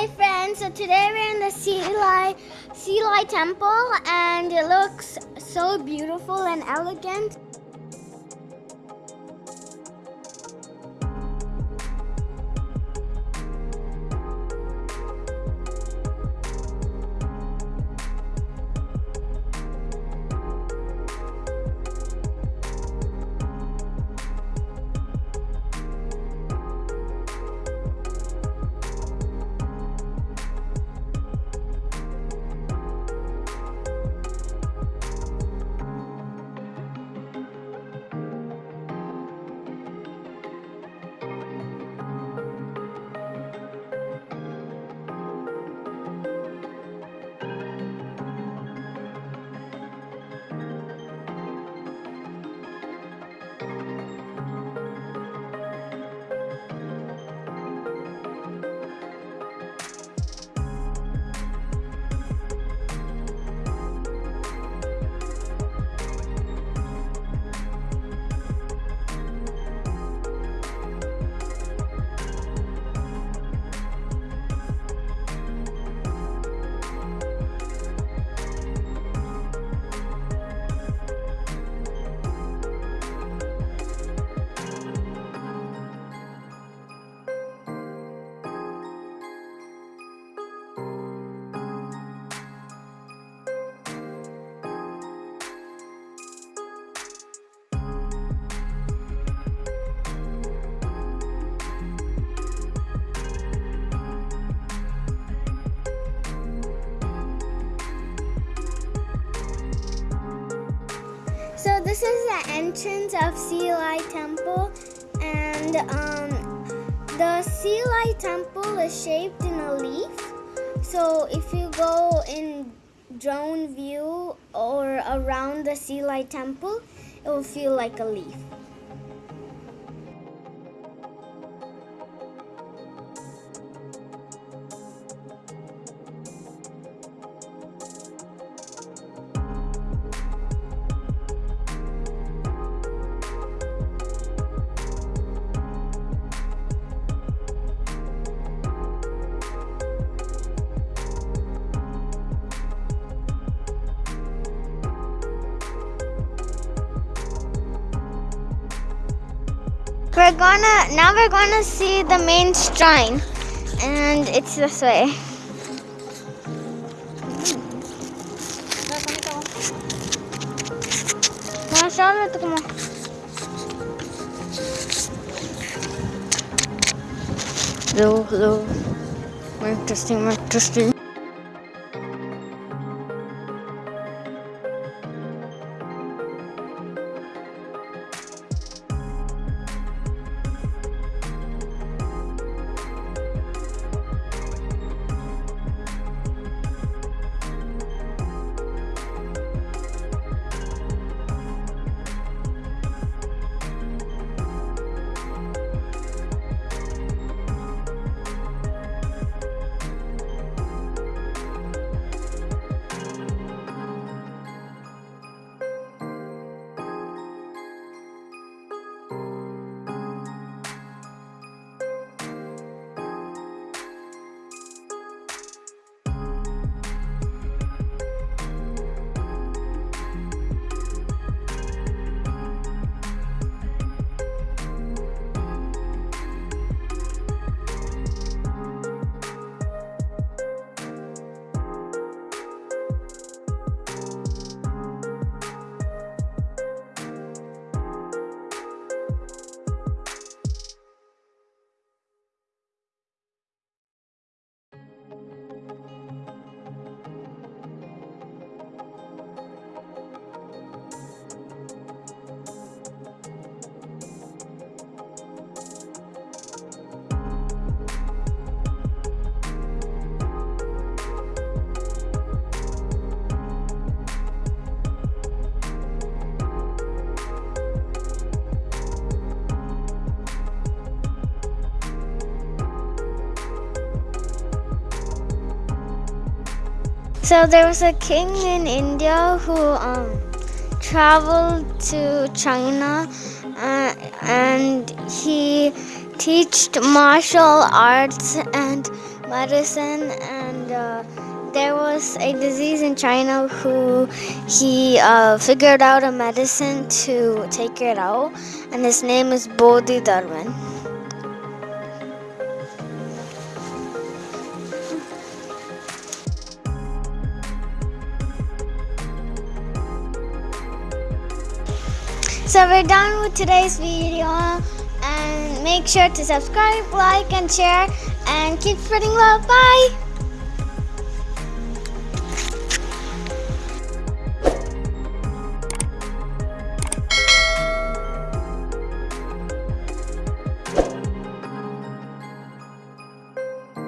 Hi friends, so today we're in the Hsi Lai Temple and it looks so beautiful and elegant. This is the entrance of Hsi Lai Temple and um, the Hsi Lai Temple is shaped in a leaf. So if you go in drone view or around the Hsi Lai Temple, it will feel like a leaf. We're gonna now we're gonna see the main shrine and it's this way. Hello, hello. Interesting, interesting. So there was a king in India who um, traveled to China uh, and he taught martial arts and medicine and uh, there was a disease in China who he uh, figured out a medicine to take it out and his name is Bodhidharman. So we're done with today's video and make sure to subscribe, like and share and keep spreading love. Bye!